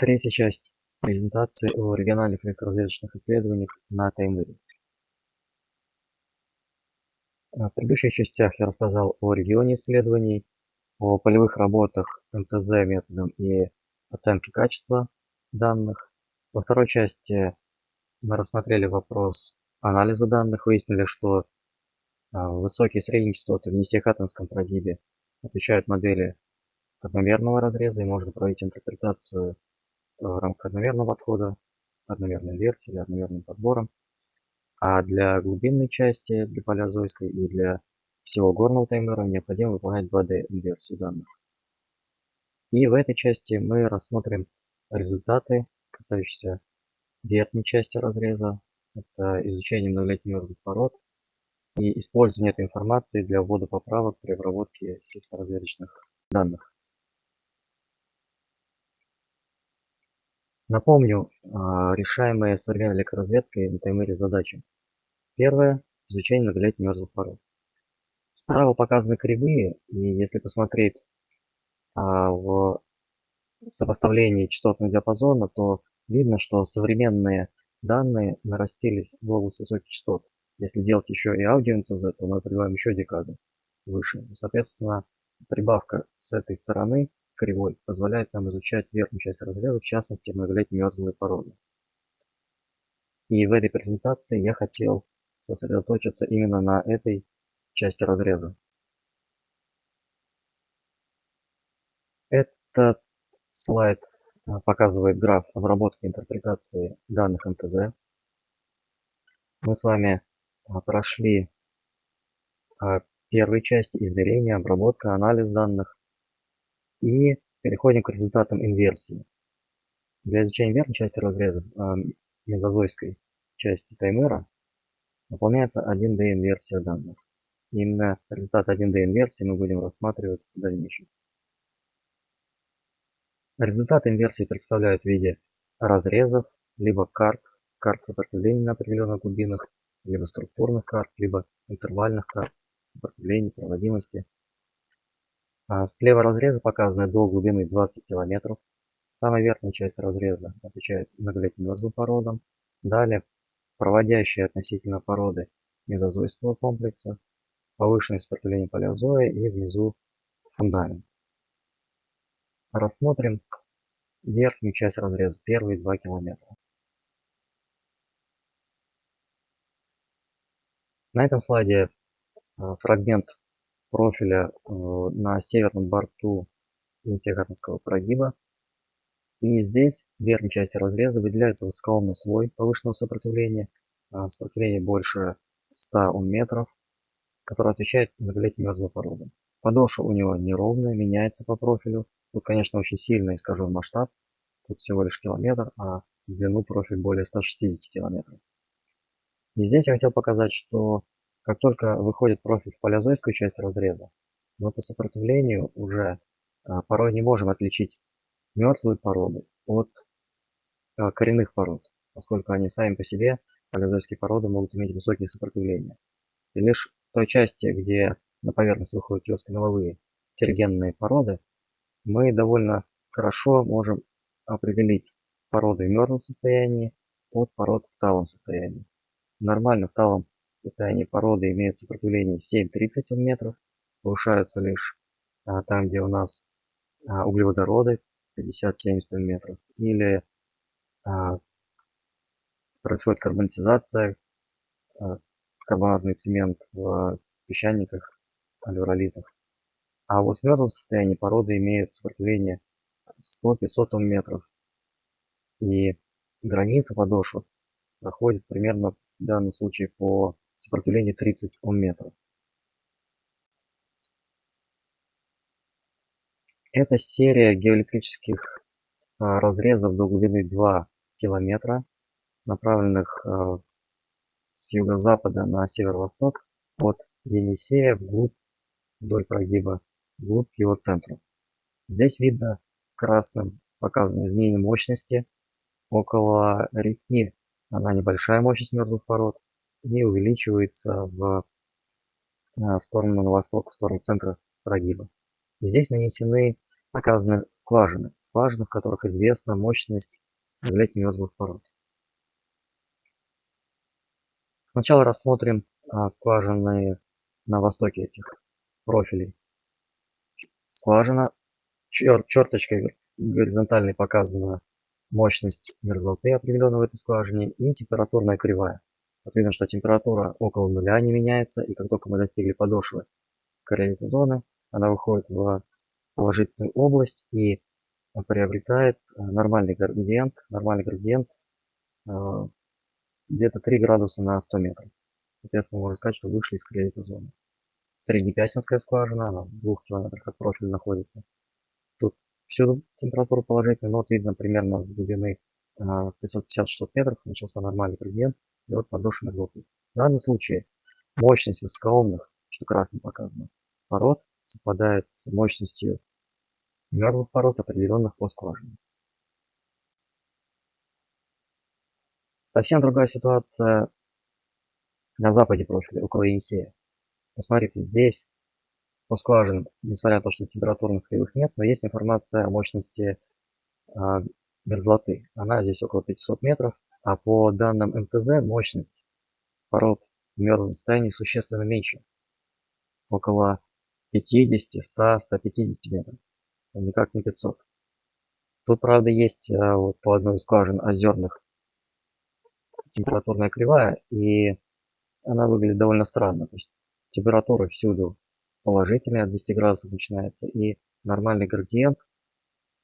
Третья часть презентации о региональных электроразведочных исследованиях на Таймыре. В предыдущих частях я рассказал о регионе исследований, о полевых работах МТЗ методом и оценки качества данных. Во второй части мы рассмотрели вопрос анализа данных, выяснили, что а, высокие средние частоты в несехаттенском прогибе отвечают модели одномерного разреза и можно проводить интерпретацию в рамках одномерного подхода, одномерной версии или одномерным подбором. А для глубинной части, для палеозойской и для всего горного таймера необходимо выполнять 2D инверсию данных. И в этой части мы рассмотрим результаты, касающиеся верхней части разреза. Это изучение многолетних мерзлых пород и использование этой информации для ввода поправок при обработке сельскоразведочных данных. Напомню, а, решаемые современной электроразведкой на таймере задачи. Первое – изучение многолетних мерзлых пород. Справа показаны кривые, и если посмотреть а, в сопоставлении частотного диапазона, то видно, что современные данные нарастились в область высоких частот. Если делать еще и аудио-НТЗ, то мы прибавим еще декаду выше. Соответственно, прибавка с этой стороны кривой позволяет нам изучать верхнюю часть разреза, в частности многолетние мерзлые породы. И в этой презентации я хотел сосредоточиться именно на этой части разреза. Этот слайд а, показывает граф обработки интерпретации данных МТЗ. Мы с вами а, прошли а, первой части измерения, обработка, анализ данных. И переходим к результатам инверсии. Для изучения верхней части разреза э, мезозойской части таймера выполняется 1D инверсия данных. Именно результат 1D инверсии мы будем рассматривать в дальнейшем. Результат инверсии представляют в виде разрезов, либо карт, карт сопротивления на определенных глубинах, либо структурных карт, либо интервальных карт сопротивления, проводимости а слева разреза показаны до глубины 20 км. Самая верхняя часть разреза отвечает многолетним породам. Далее проводящие относительно породы мезозойского комплекса, повышенное сопротивление палеозоя и внизу фундамент. Рассмотрим верхнюю часть разреза, первые 2 километра. На этом слайде а, фрагмент профиля э, на северном борту Интегратинского прогиба. И здесь в верхней части разреза выделяется высокоомный слой повышенного сопротивления, а, сопротивление больше 100 Ом метров, который отвечает многолетним мерзлым породам. Подошва у него неровная, меняется по профилю. Тут, конечно, очень сильно искажен масштаб. Тут всего лишь километр, а в длину профиль более 160 километров. И здесь я хотел показать, что как только выходит профиль в палеозойскую часть разреза, мы по сопротивлению уже а, порой не можем отличить мертвые породы от а, коренных пород, поскольку они сами по себе, палеозойские породы, могут иметь высокие сопротивления. И лишь в той части, где на поверхность выходят киоскомеловые тергенные породы, мы довольно хорошо можем определить породы в мертвом состоянии от пород в талом состоянии. Нормально в талом состоянии породы имеют сопротивление 7-30 метров, повышаются лишь а, там, где у нас а, углеводороды 50-70 метров, или а, происходит карбонизация, а, карбонатный цемент в песчаниках, алюролитах. А вот в мертвом состоянии породы имеют сопротивление 100-500 метров. И граница подошвы проходит примерно в данном случае по сопротивление 30 Ом. Это серия геоэлектрических а, разрезов до глубины 2 километра, направленных а, с юго-запада на северо-восток от Енисея вглубь вдоль прогиба, вглубь к его центру. Здесь видно красным показано изменение мощности около реки. Она небольшая мощность мерзлых пород и увеличивается в э, сторону на восток, в сторону центра прогиба. Здесь нанесены, показаны скважины. скважин, в которых известна мощность давления мерзлых пород. Сначала рассмотрим а, скважины на востоке этих профилей. Скважина, чер, черточкой горизонтальной показана мощность мерзлоты определенного в этой скважине и температурная кривая. Видно, что температура около нуля не меняется, и как только мы достигли подошвы коррелита зоны, она выходит в положительную область и приобретает э, нормальный градиент, нормальный градиент э, где-то 3 градуса на 100 метров. Соответственно, можно сказать, что вышли из коррелита зоны. Среднепясинская скважина, она в двух километрах от профиля находится. Тут всюду температура положительная, но вот видно примерно с глубины 550-600 э, метров начался нормальный градиент, вот подошвенных золотых. В данном случае мощность высокоомных, что красным показано, пород совпадает с мощностью мерзлых пород, определенных по скважине. Совсем другая ситуация на западе профиля, около Енисея. Посмотрите, здесь по скважинам, несмотря на то, что температурных кривых нет, но есть информация о мощности э, мерзлоты. Она здесь около 500 метров, а по данным МТЗ мощность пород в мертвом состоянии существенно меньше. Около 50, 100, 150 метров. Никак не 500. Тут, правда, есть а, вот, по одной из скважин озерных температурная кривая, и она выглядит довольно странно. То есть температура всюду положительная, от 200 градусов начинается, и нормальный градиент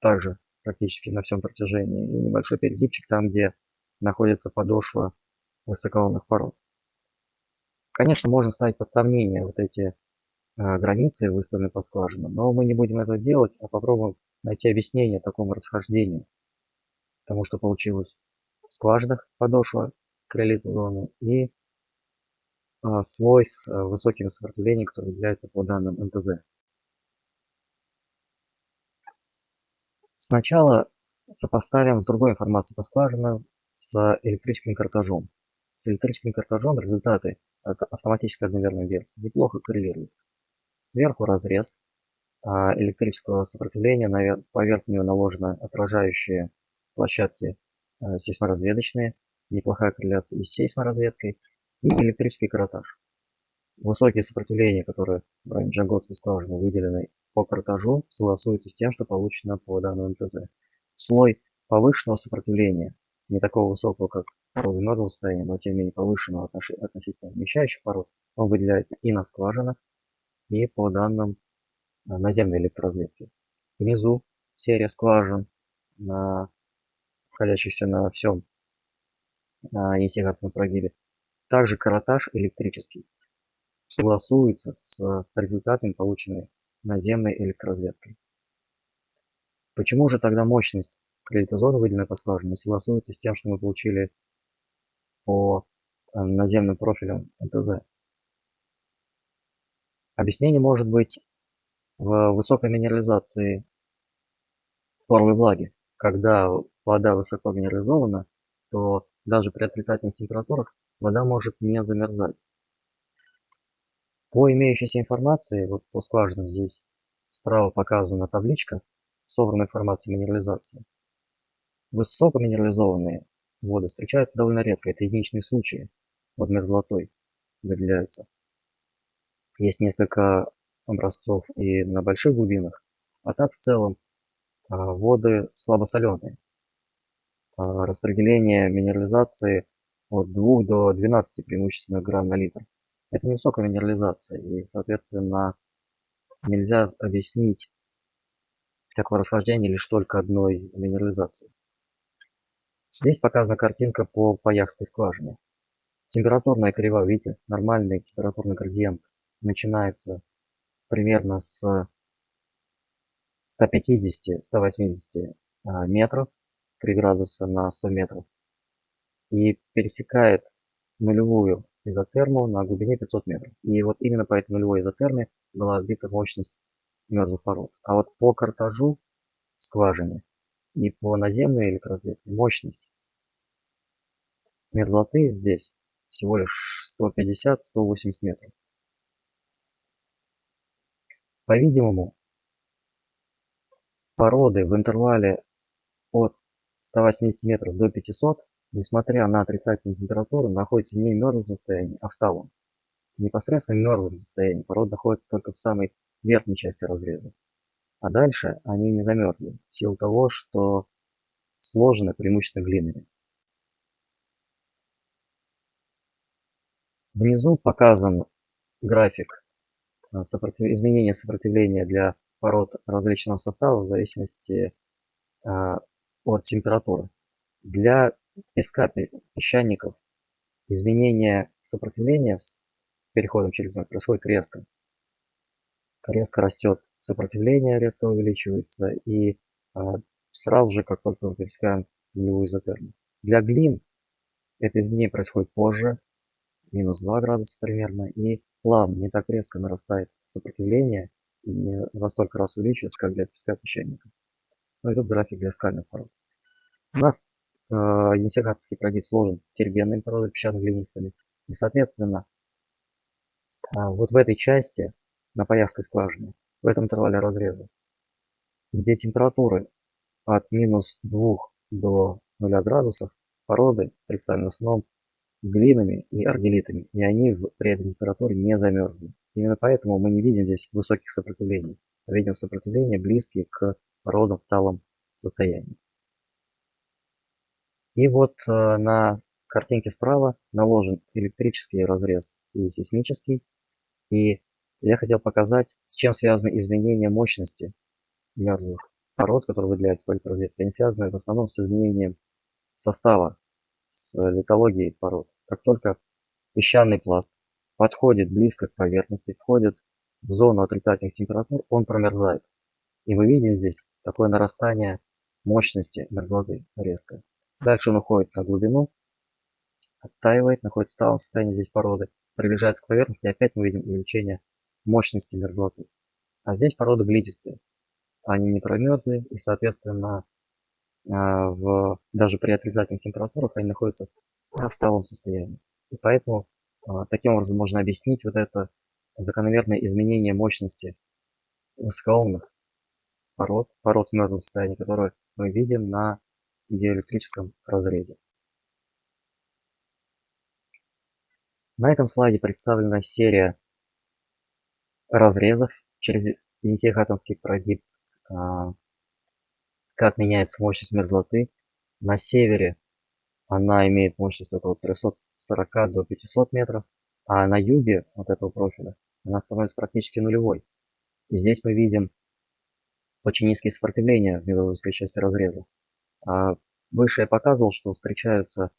также практически на всем протяжении, и небольшой перегибчик там, где находится подошва высокоонных пород. Конечно, можно ставить под сомнение вот эти э, границы, выставленные по скважинам, но мы не будем этого делать, а попробуем найти объяснение такому расхождению. Потому что получилось в скважинах подошва крылит зоны и э, слой с э, высоким сопротивлением, который является по данным МТЗ. Сначала сопоставим с другой информацией по скважинам с электрическим картажом. С электрическим картажом результаты автоматической одновременной версии неплохо коррелируют. Сверху разрез а, электрического сопротивления, поверх него наложены отражающие площадки а, сейсморазведочные, неплохая корреляция и с сейсморазведкой, и электрический картаж. Высокие сопротивления, которые в районе Джанготской скважины выделены по картажу, согласуются с тем, что получено по данному МТЗ. Слой повышенного сопротивления не такого высокого, как породы мертвого состояния, но тем не менее повышенного относительно вмещающих пород, он выделяется и на скважинах, и по данным э, наземной электроразведки. Внизу серия скважин, находящихся на всем на Есигатском прогибе. Также каротаж электрический согласуется с результатами, полученными наземной электроразведкой. Почему же тогда мощность кредитозона, выделенная по скважине, согласуется с тем, что мы получили по э, наземным профилям НТЗ. Объяснение может быть в высокой минерализации поровой влаги. Когда вода высоко минерализована, то даже при отрицательных температурах вода может не замерзать. По имеющейся информации, вот по скважинам здесь справа показана табличка, собранная информация минерализации. Высокоминерализованные воды встречаются довольно редко. Это единичные случаи под мерзлотой выделяются. Есть несколько образцов и на больших глубинах, а так в целом а, воды слабосоленые. А, распределение минерализации от 2 до 12 преимущественно грамм на литр. Это невысокая минерализация и, соответственно, нельзя объяснить такое расхождение лишь только одной минерализацией. Здесь показана картинка по Паяхской скважине. Температурная кривая, видите, нормальный температурный градиент начинается примерно с 150-180 а, метров, 3 градуса на 100 метров, и пересекает нулевую изотерму на глубине 500 метров. И вот именно по этой нулевой изотерме была сбита мощность мерзлых пород. А вот по картажу скважине и по наземной электроразведке мощность мерзлоты здесь всего лишь 150-180 метров. По-видимому, породы в интервале от 180 метров до 500, несмотря на отрицательную температуру, находятся не в мертвом состоянии, а в талом. Непосредственно в мертвом состоянии порода находится только в самой верхней части разреза. А дальше они не замерзли, в силу того, что сложены преимущественно глинами. Внизу показан график э, сопротив... изменения сопротивления для пород различного состава в зависимости э, от температуры. Для песка песчаников изменение сопротивления с переходом через ноль происходит резко. Резко растет сопротивление, резко увеличивается и э, сразу же, как только мы пересекаем нулевую изотерму. Для глин это изменение происходит позже, минус 2 градуса примерно, и плавно, не так резко нарастает сопротивление, и не во столько раз увеличивается, как для песка песчаника. Ну и тут график для скальных пород. У нас э, енисейгатский продит сложен тергенными породами песчано-глинистыми, и соответственно э, вот в этой части, на поясской скважине, в этом интервале разреза, где температуры от минус 2 до 0 градусов, породы представлены основном глинами и аргелитами, и они при этой температуре не замерзли. Именно поэтому мы не видим здесь высоких сопротивлений, а видим сопротивления близкие к породам в талом состоянии. И вот э, на картинке справа наложен электрический разрез и сейсмический. И я хотел показать, с чем связаны изменения мощности мерзлых пород, которые выделяются по электрозведке. Они связаны в основном с изменением состава с литологией пород. Как только песчаный пласт подходит близко к поверхности, входит в зону отрицательных температур, он промерзает. И мы видим здесь такое нарастание мощности мерзлоты резко. Дальше он уходит на глубину, оттаивает, находится в сталом состоянии здесь породы, приближается к поверхности, и опять мы видим увеличение мощности мерзлоты. А здесь породы глитистые. Они не промерзли, и, соответственно, а, в, даже при отрицательных температурах они находятся в сталом состоянии. И поэтому а, таким образом можно объяснить вот это закономерное изменение мощности высокоумных пород, пород в мертвом состоянии, которые мы видим на диэлектрическом разрезе. На этом слайде представлена серия разрезов через Енисей-Хаттонский прогиб а, как меняется мощность мерзлоты. На севере она имеет мощность около 340 до 500 метров, а на юге вот этого профиля она становится практически нулевой. И здесь мы видим очень низкие сопротивления в мезозойской части разреза. А выше я показывал, что встречаются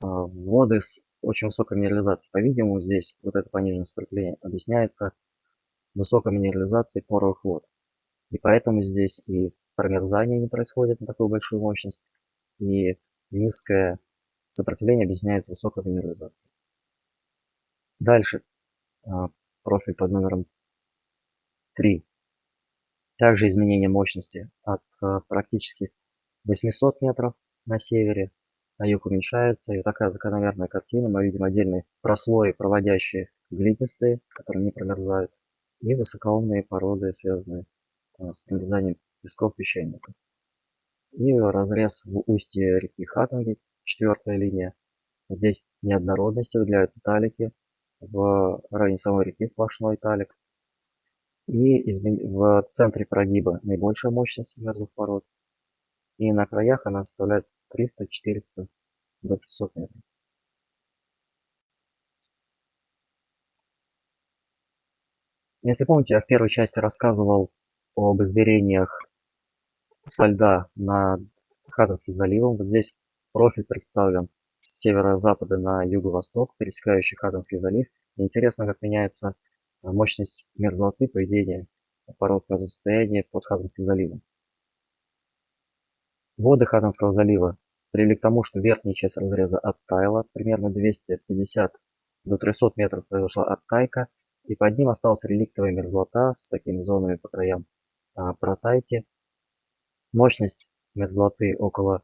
а, воды с очень высокой минерализацией. По-видимому, здесь вот это пониженное сопротивление объясняется высокой минерализацией поровых вод. И поэтому здесь и промерзание не происходит на такую большую мощность, и низкое сопротивление объясняется высокой минерализацией. Дальше а, профиль под номером 3. Также изменение мощности от а, практически 800 метров на севере на юг уменьшается. И такая закономерная картина. Мы видим отдельные прослои, проводящие глинистые, которые не промерзают, и высокоумные породы, связанные а, с промерзанием песков песчаников. И разрез в устье реки Хатанги, четвертая линия. Здесь неоднородности выделяются талики. В районе самой реки сплошной талик. И в центре прогиба наибольшая мощность мерзлых пород. И на краях она составляет 300-400 до 500 метров. Если помните, я в первой части рассказывал об измерениях со льда над Хаттонским заливом. Вот здесь профиль представлен с северо-запада на юго-восток, пересекающий Хаттонский залив. И интересно, как меняется а, мощность мерзлоты поведения пород в под Хаттонским заливом. Воды Хаттонского залива привели к тому, что верхняя часть разреза оттаяла, примерно 250 до 300 метров произошла оттайка, и под ним осталась реликтовая мерзлота с такими зонами по краям а, протайки. Мощность мерзлоты около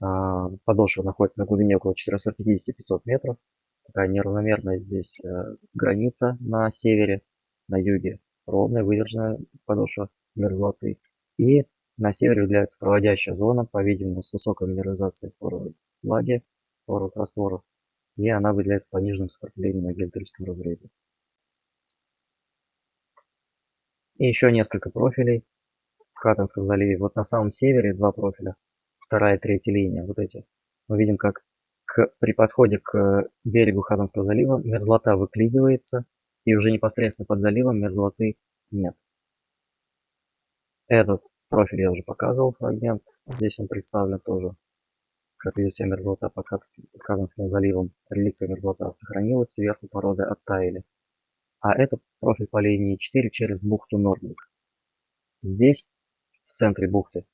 а, подошвы находится на глубине около 450-500 метров. Такая неравномерная здесь э, граница на севере, на юге ровная выдержанная подошва мерзлоты. И на севере выделяется проводящая зона, по-видимому, с высокой минерализацией форовой влаги, форовых растворов, и она выделяется пониженным сопротивлением на геоэлектрическом разрезе. И еще несколько профилей в Хаттонском заливе. Вот на самом севере два профиля, вторая и третья линия, вот эти. Мы видим, как к, при подходе к берегу Хаттонского залива мерзлота выклинивается, и уже непосредственно под заливом мерзлоты нет. Этот профиль я уже показывал, фрагмент. Здесь он представлен тоже, как себя мерзлота под Хаттонским заливом. Реликты мерзлота сохранилась, сверху породы оттаяли. А это профиль по линии 4 через бухту Нордвик. Здесь, в центре бухты,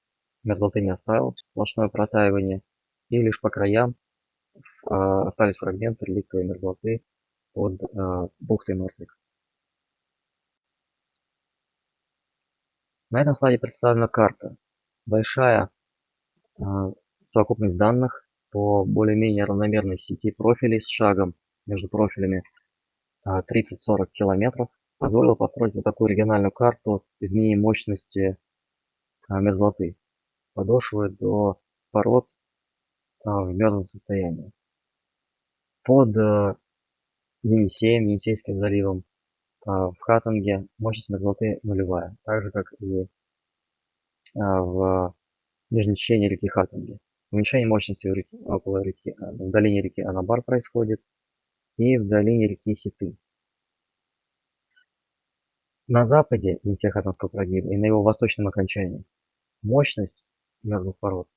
мерзлоты не осталось, сплошное протаивание. И лишь по краям э, остались фрагменты реликтовой мерзлоты под э, бухтой Нордвик. На этом слайде представлена карта. Большая э, совокупность данных по более-менее равномерной сети профилей с шагом между профилями 30-40 километров позволило построить вот такую региональную карту изменения мощности мерзлоты подошвы до пород в мертвом состоянии. Под Енисеем, Енисейским заливом в Хаттинге мощность мерзлоты нулевая, так же как и в нижнем течении реки Хаттинге. Уменьшение мощности в, реки, около реки, в долине реки Анабар происходит и в долине реки Хиты. На западе Енисей-Хаттинского прогиба и на его восточном окончании мощность мерзлых пород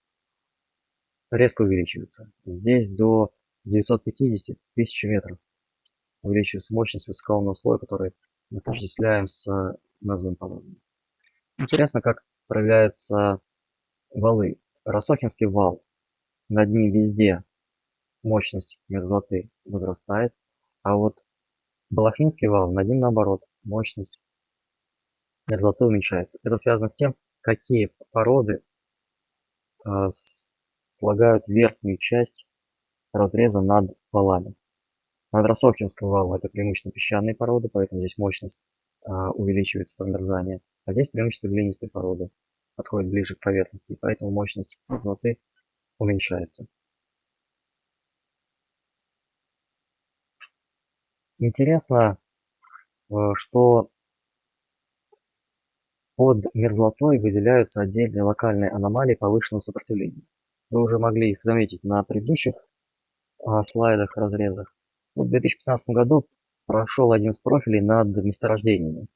резко увеличивается. Здесь до 950 тысяч метров увеличивается мощность высоколунного слоя, который мы отождествляем с мерзлым породами. Интересно, как проявляются валы. Росохинский вал. Над ним везде мощность мерзлоты возрастает, а вот Балахнинский вал над ним наоборот, мощность мерзлоты уменьшается. Это связано с тем, какие породы э, слагают верхнюю часть разреза над валами. Над Росохинским валом это преимущественно песчаные породы, поэтому здесь мощность э, увеличивается промерзание. А здесь преимущественно глинистые породы подходят ближе к поверхности, поэтому мощность мерзлоты уменьшается. Интересно, э, что под мерзлотой выделяются отдельные локальные аномалии повышенного сопротивления. Вы уже могли их заметить на предыдущих а, слайдах, разрезах. В 2015 году прошел один из профилей над месторождениями.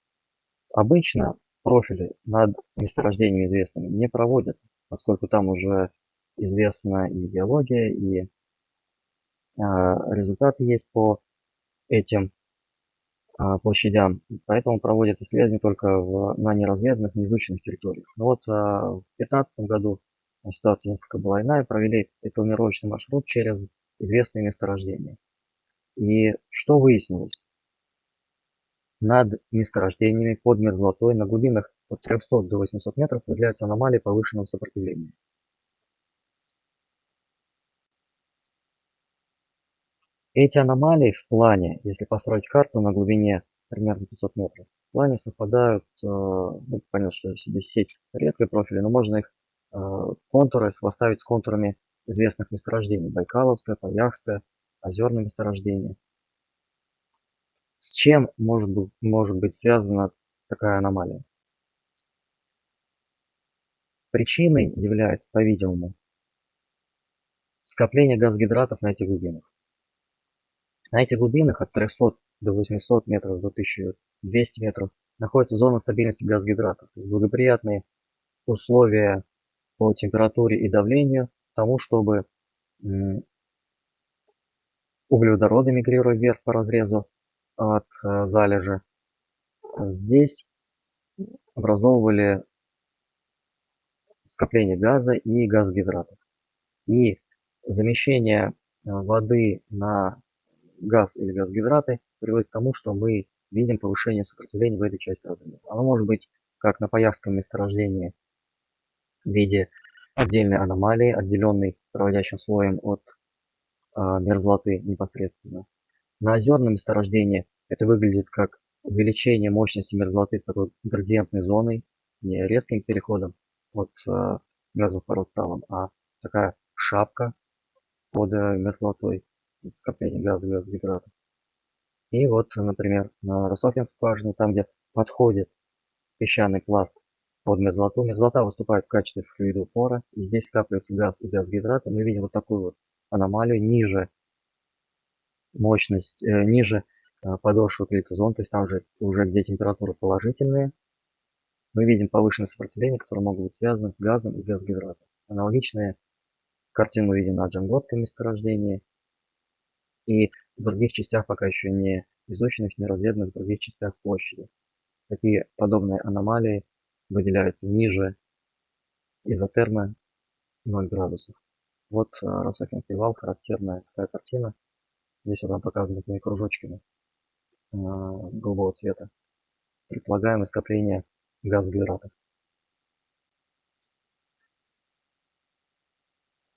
Обычно профили над месторождениями известными не проводят, поскольку там уже известна и биология, и а, результаты есть по этим а, площадям. Поэтому проводят исследования только в, на неразведанных, неизученных территориях. Но вот а, в 2015 году ситуация несколько была иная. Провели планировочный маршрут через известные месторождения. И что выяснилось? Над месторождениями под мерзлотой на глубинах от 300 до 800 метров выделяются аномалии повышенного сопротивления. Эти аномалии в плане, если построить карту на глубине примерно 500 метров, в плане совпадают, э, ну, понятно, что здесь сеть редкой профиля, но можно их э, контуры сопоставить с контурами известных месторождений. Байкаловское, Паяхское, озерное месторождение. С чем может может быть связана такая аномалия? Причиной является, по-видимому, скопление газгидратов на этих глубинах. На этих глубинах от 300 до 800 метров до 1200 метров находится зона стабильности газгидратов. Благоприятные условия по температуре и давлению тому, чтобы углеводороды мигрируя вверх по разрезу от э, залежи, здесь образовывали скопление газа и газгидратов. И замещение э, воды на газ или газгидраты приводит к тому, что мы видим повышение сопротивления в этой части разреза. Оно может быть как на Паявском месторождении в виде отдельной аномалии, отделенной проводящим слоем от мерзлоты непосредственно. На озерном месторождении это выглядит как увеличение мощности мерзлоты с такой градиентной зоной, не резким переходом, от э, мерзлых пород талом, а такая шапка под э, мерзлотой, скопление газа, газогидратов. И вот, например, на Рософинской скважине, там, где подходит песчаный пласт под мерзлоту, мерзлота выступает в качестве флюида упора, и здесь скапливается газ и газгидраты. Мы видим вот такую вот аномалию ниже мощность, э, ниже э, подошвы клитозон, то есть там же уже где температуры положительные. Мы видим повышенное сопротивление, которое могут быть связаны с газом и газгидратом. Аналогичные картины мы видим на Джанготском месторождении. И в других частях пока еще не изученных, не разведанных в других частях площади. Такие подобные аномалии выделяются ниже изотермы 0 градусов. Вот э, Росахинский вал, характерная такая картина. Здесь вот нам показаны такими кружочками э, голубого цвета. Предполагаемое скопление газогидратов.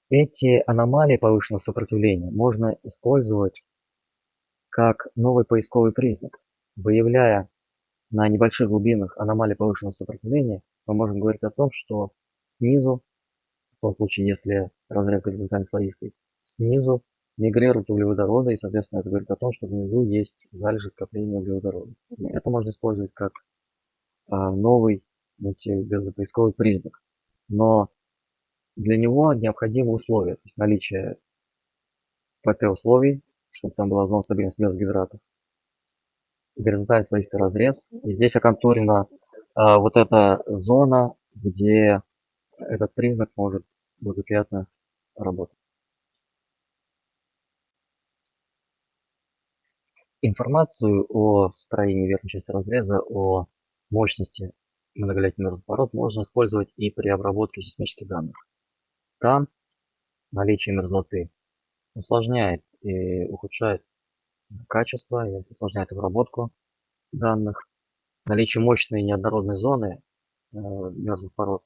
Эти аномалии повышенного сопротивления можно использовать как новый поисковый признак. Выявляя на небольших глубинах аномалии повышенного сопротивления, мы можем говорить о том, что снизу, в том случае, если разрез горизонтально слоистый, снизу мигрируют углеводороды, и, соответственно, это говорит о том, что внизу есть залежи скопления углеводородов. Это можно использовать как а, новый газопоисковый признак. Но для него необходимы условия, то есть наличие ПТ условий, чтобы там была зона стабильности газогидратов, горизонтальный слоистый разрез. И здесь оконтурена а, вот эта зона, где этот признак может благоприятно работать. Информацию о строении верхней части разреза, о мощности многолетний разворот можно использовать и при обработке сейсмических данных. Там наличие мерзлоты усложняет и ухудшает качество и усложняет обработку данных. Наличие мощной неоднородной зоны э, мерзлых пород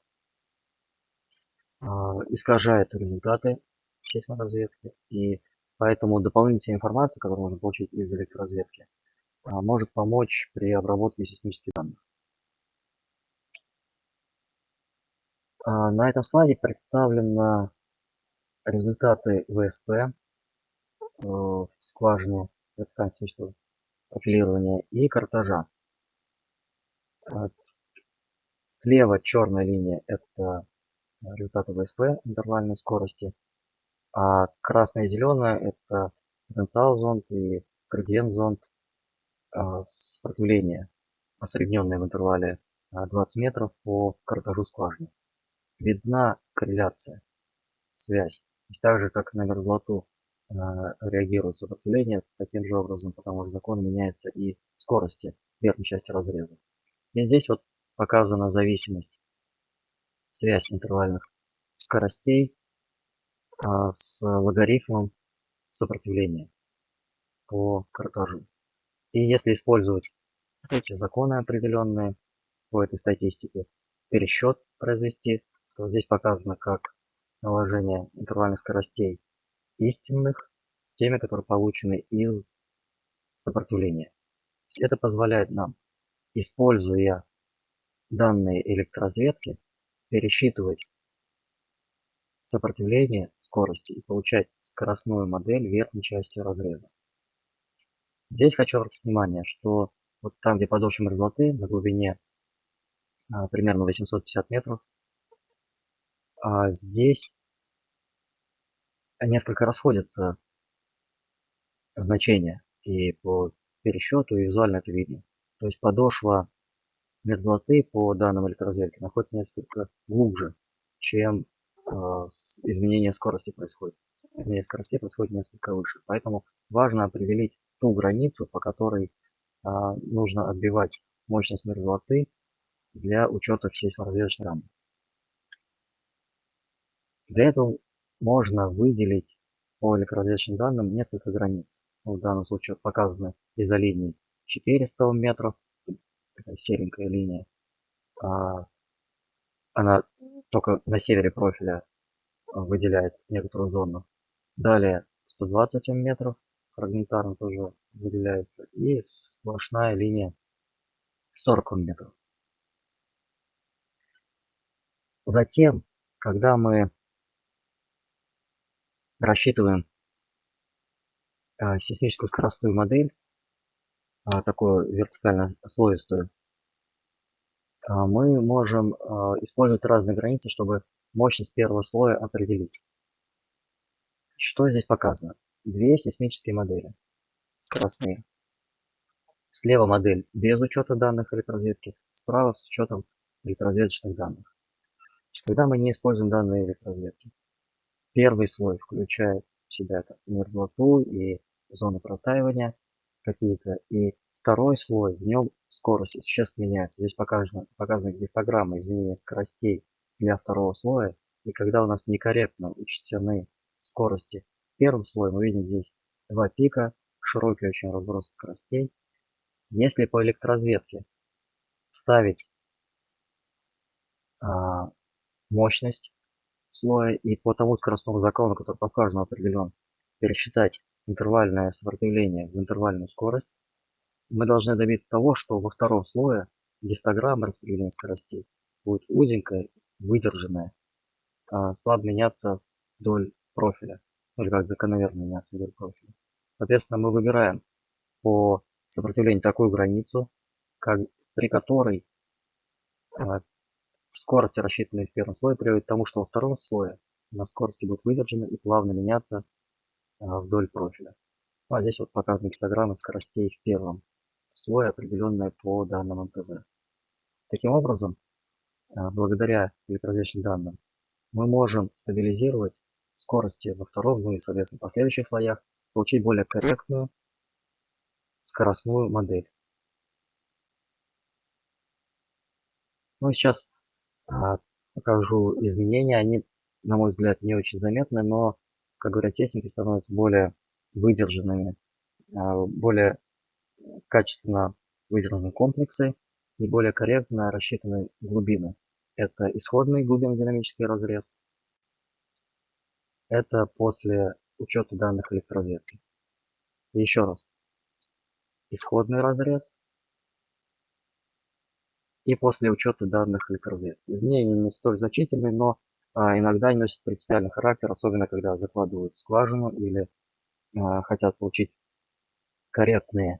искажает результаты сейсморазведки и поэтому дополнительная информация, которую можно получить из электроразведки, э, может помочь при обработке сейсмических данных. А, на этом слайде представлены результаты ВСП э, в скважине вертикально профилирования и картажа. А, слева черная линия это результаты ВСП интервальной скорости, а красная и зеленая это потенциал зонд и градиент зонд а, сопротивления, осредненное в интервале 20 метров по картажу скважины видна корреляция, связь. Так же, как на мерзлоту э, реагирует сопротивление, таким же образом, потому что закон меняется и скорости верхней части разреза. И здесь вот показана зависимость, связь интервальных скоростей а, с логарифмом сопротивления по картажу. И если использовать эти законы определенные по этой статистике, пересчет произвести, то здесь показано как наложение интервальных скоростей истинных с теми, которые получены из сопротивления. Это позволяет нам, используя данные электроразведки, пересчитывать сопротивление скорости и получать скоростную модель верхней части разреза. Здесь хочу обратить внимание, что вот там, где подошва мерзлоты на глубине а, примерно 850 метров, а здесь несколько расходятся значения и по пересчету и визуально это видно. То есть подошва мерзлоты по данным электроразведки находится несколько глубже, чем э, изменение скорости происходит. Изменение скорости происходит несколько выше. Поэтому важно определить ту границу, по которой э, нужно отбивать мощность мерзлоты для учета всей саморазведочной рамы. Для этого можно выделить по электроразведочным данным несколько границ. В данном случае показаны изолинии 400 метров, такая серенькая линия. А, она только на севере профиля выделяет некоторую зону. Далее 120 метров фрагментарно тоже выделяется. И сплошная линия 40 метров. Затем, когда мы рассчитываем э, сейсмическую скоростную модель, такую вертикально слоистую, э, мы можем э, использовать разные границы, чтобы мощность первого слоя определить. Что здесь показано? Две сейсмические модели скоростные. Слева модель без учета данных электроразведки, справа с учетом электроразведочных данных. Когда мы не используем данные электроразведки, первый слой включает в себя мерзлоту и зоны протаивания какие-то, и второй слой, в нем скорость существенно меняется. Здесь показана, показана гистограмма изменения скоростей для второго слоя, и когда у нас некорректно учтены скорости в первом слое, мы видим здесь два пика, широкий очень разброс скоростей. Если по электроразведке вставить а, мощность слоя и по тому скоростному закону, который по скважину определен, пересчитать интервальное сопротивление в интервальную скорость, мы должны добиться того, что во втором слое гистограмма распределения скоростей будет узенькая, выдержанная, а слабо меняться вдоль профиля, или как закономерно меняться вдоль профиля. Соответственно, мы выбираем по сопротивлению такую границу, как, при которой а, Скорости, рассчитанные в первом слое, приводят к тому, что во втором слое на скорости будут выдержаны и плавно меняться вдоль профиля. Ну, а здесь вот показаны гистограммы скоростей в первом слое, определенные по данным МТЗ. Таким образом, а, благодаря электроразведочным данным, мы можем стабилизировать скорости во втором, ну и, соответственно, последующих слоях, получить более корректную скоростную модель. Ну и сейчас а, покажу изменения. Они, на мой взгляд, не очень заметны, но, как говорят техники, становятся более выдержанными, а, более качественно выдержаны комплексы и более корректно рассчитаны глубины. Это исходный глубинно-динамический разрез. Это после учета данных электроразведки. Еще раз. Исходный разрез и после учета данных электроразведки. Изменения не столь значительные, но иногда они носят принципиальный характер, особенно когда закладывают скважину или а, хотят получить корректные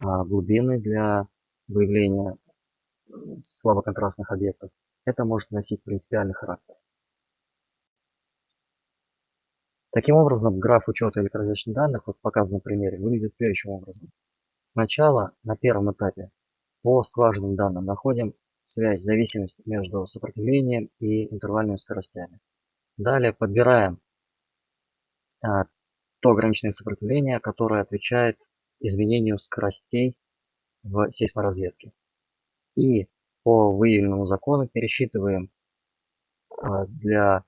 а, глубины для выявления слабоконтрастных объектов. Это может носить принципиальный характер. Таким образом, граф учета электроразведочных данных, вот показан на примере, выглядит следующим образом. Сначала на первом этапе по скважинным данным находим связь, зависимость между сопротивлением и интервальными скоростями. Далее подбираем а, то ограниченное сопротивление, которое отвечает изменению скоростей в сейсморазведке. И по выявленному закону пересчитываем а, для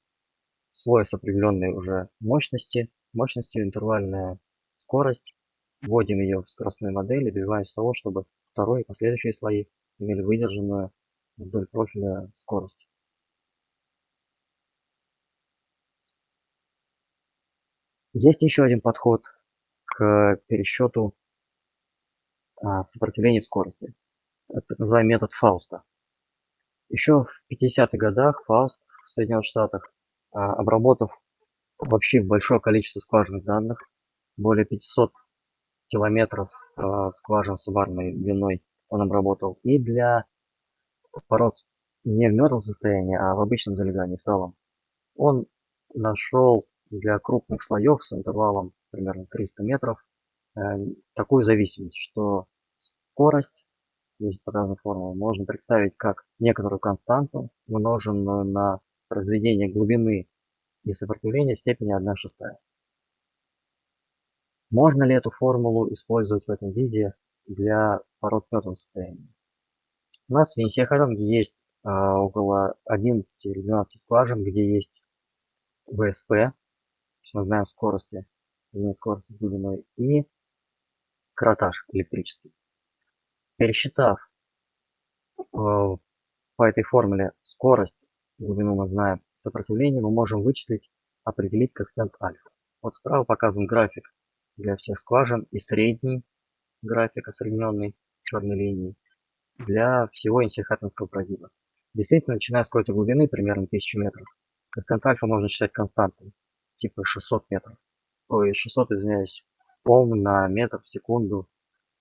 слоя с определенной уже мощности, мощностью интервальная скорость, вводим ее в скоростную модель и добиваемся того, чтобы второй и последующие слои имели выдержанную вдоль профиля скорость. Есть еще один подход к пересчету а, сопротивления в скорости. Это так называемый метод Фауста. Еще в 50-х годах Фауст в Соединенных Штатах, а, обработав вообще большое количество скважинных данных, более 500 километров э, скважин суммарной длиной он обработал. И для пород не в мертвом состоянии, а в обычном залегании, в талом, он нашел для крупных слоев с интервалом примерно 300 метров э, такую зависимость, что скорость, здесь показана формула, можно представить как некоторую константу, умноженную на произведение глубины и сопротивления степени 1 шестая. Можно ли эту формулу использовать в этом виде для пород мертвого состояния? У нас в Венесиахаранге есть а, около 11 или 12 скважин, где есть ВСП, то есть мы знаем скорости, изменение скорости с глубиной, и кратаж электрический. Пересчитав э, по этой формуле скорость, глубину мы знаем, сопротивление, мы можем вычислить, определить коэффициент альфа. Вот справа показан график для всех скважин и средний график осредненный черной линией для всего инсихатинского прогиба. Действительно, начиная с какой-то глубины, примерно 1000 метров, коэффициент альфа можно считать константным, типа 600 метров. Ой, 600, извиняюсь, Ом на метр в секунду.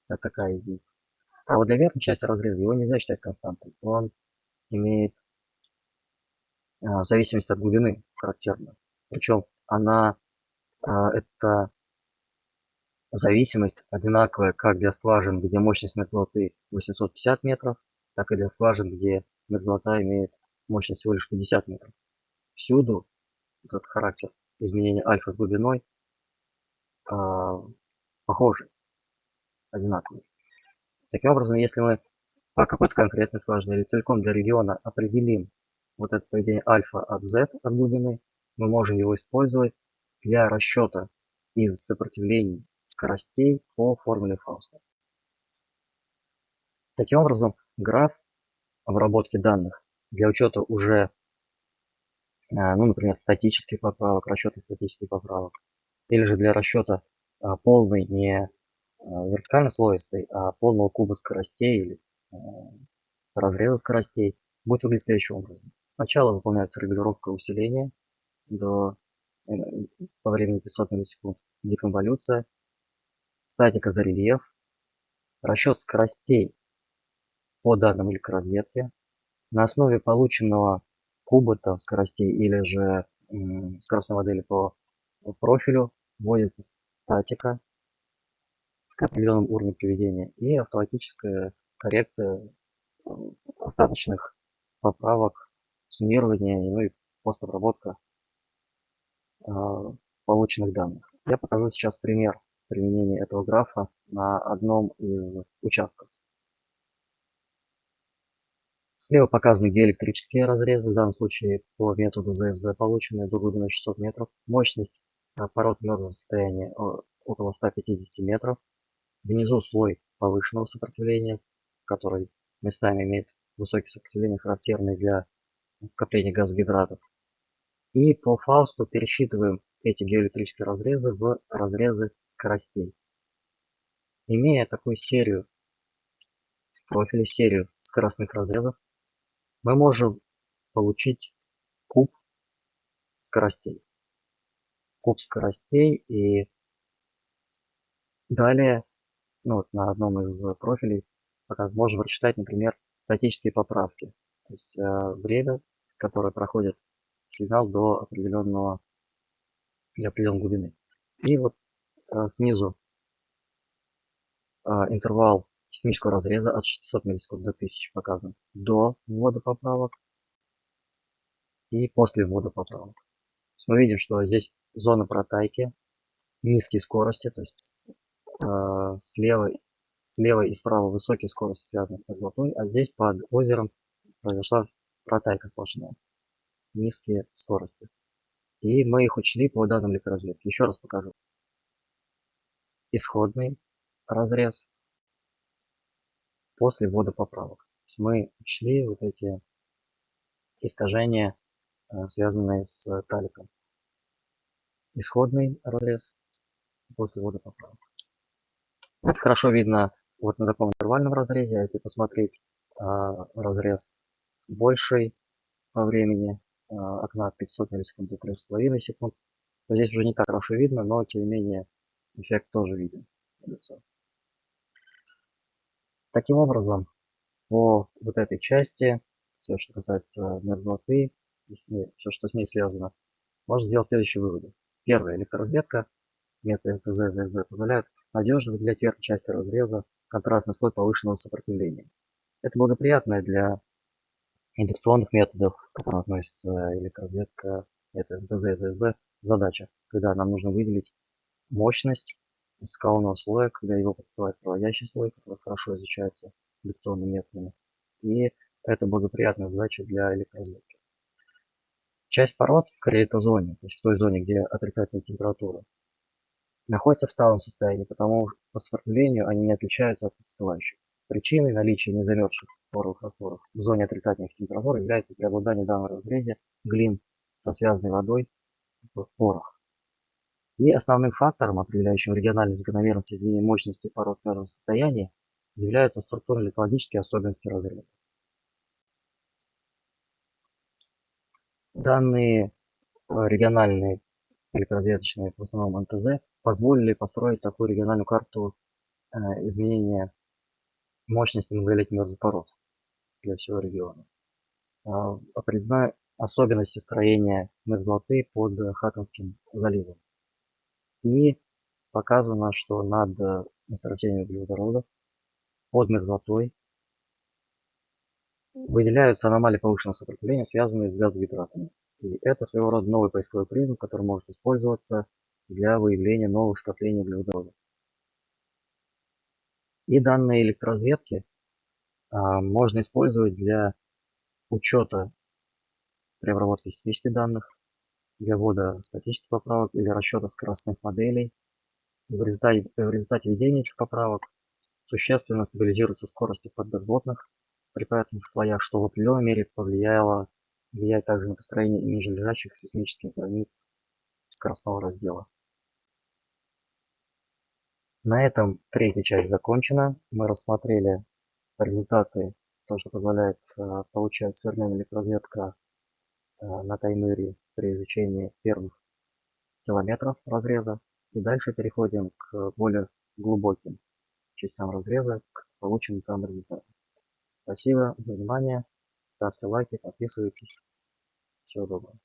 Это такая единица. А вот для верхней части разреза его нельзя считать константой. Он имеет а, зависимость от глубины характерную. Причем она, а, это зависимость одинаковая как для скважин, где мощность мерзлоты 850 метров, так и для скважин, где мерзлота имеет мощность всего лишь 50 метров. Всюду этот характер изменения альфа с глубиной э, похожий, одинаковый. Таким образом, если мы по какой-то конкретной скважине или целиком для региона определим вот это поведение альфа от z от глубины, мы можем его использовать для расчета из сопротивлений скоростей по формуле Фауста. Таким образом, граф обработки данных для учета уже, а, ну, например, статических поправок, расчета статических поправок, или же для расчета а, полной не а, вертикально слоистой, а полного куба скоростей или разреза скоростей, будет выглядеть следующим образом. Сначала выполняется регулировка усиления до, э, по времени 500 миллисекунд, деконволюция, статика за рельеф, расчет скоростей по данным электроразведки. На основе полученного кубота скоростей или же скоростной модели по профилю вводится статика к определенному уровню приведения и автоматическая коррекция остаточных поправок, суммирование ну и постобработка э, полученных данных. Я покажу сейчас пример применения этого графа на одном из участков. Слева показаны диэлектрические разрезы, в данном случае по методу ЗСБ полученные до глубины 600 метров. Мощность пород мертвого состояния около 150 метров. Внизу слой повышенного сопротивления, который местами имеет высокие сопротивления, характерные для скопления газогидратов. И по Фаусту пересчитываем эти геоэлектрические разрезы в разрезы скоростей. Имея такую серию, в профиле серию скоростных разрезов, мы можем получить куб скоростей. Куб скоростей и далее ну, вот на одном из профилей можем рассчитать, например, статические поправки. То есть э, время, которое проходит сигнал до определенного, для определенной глубины. И вот снизу э, интервал сейсмического разреза от 600 миллисекунд до 1000 показан до ввода поправок и после ввода поправок. Мы видим, что здесь зона протайки, низкие скорости, то есть э, слева Слева и справа высокие скорости связаны с мерзлотой, а здесь под озером произошла протайка сплошная. Низкие скорости. И мы их учли по данным электроразведки. Еще раз покажу. Исходный разрез после ввода поправок. Мы учли вот эти искажения, э, связанные с таликом. Исходный разрез после ввода поправок. Это хорошо видно вот на таком интервальном разрезе, а если посмотреть а, разрез больший по времени, а, окна 500 миллисекунд до 3,5 секунд, то здесь уже не так хорошо видно, но тем не менее эффект тоже виден. Таким образом, по вот этой части, все, что касается мерзлоты, все, что с ней связано, можно сделать следующие выводы. Первое, электроразведка, метод МТЗ, ЗСБ позволяет надежно выделять верхней части разреза контрастный слой повышенного сопротивления. Это благоприятное для индукционных методов, к которым относится электроразведка, это ДЗ и ЗСБ, задача, когда нам нужно выделить мощность скалного слоя, когда его подстилает проводящий слой, который хорошо изучается индукционными методами. И это благоприятная задача для электроразведки. Часть пород в калейтозоне, то есть в той зоне, где отрицательная температура, находятся в талом состоянии, потому по сопротивлению они не отличаются от подстилающих. Причиной наличия незамерзших поровых растворов в зоне отрицательных температур является преобладание данного разрезе глин со связанной водой в порах. И основным фактором, определяющим региональную закономерность изменения мощности пород мерного состояния, являются структурно-литологические особенности разреза. Данные э, региональные электрозвездочные, в основном НТЗ, позволили построить такую региональную карту э, изменения мощности многолетнего запорот для всего региона. А, определена особенности строения мерзлоты под Хаконским заливом. И показано, что над месторождением углеводородов под мерзлотой выделяются аномалии повышенного сопротивления, связанные с газогидратами. И это своего рода новый поисковой признак, который может использоваться для выявления новых скоплений углеводородов. И данные электроразведки а, можно использовать для учета при обработке статических данных, для ввода статических поправок или расчета скоростных моделей. В результате, в результате введения этих поправок существенно стабилизируются скорости подмерзлотных при поверхностных слоях, что в определенной мере повлияло, влияет также на построение ниже лежащих сейсмических границ скоростного раздела. На этом третья часть закончена. Мы рассмотрели результаты, то, что позволяет э, получать современная электроразведка э, на таймере при изучении первых километров разреза. И дальше переходим к более глубоким частям разреза, к полученным там результатам. Спасибо за внимание. Ставьте лайки, подписывайтесь. Всего доброго.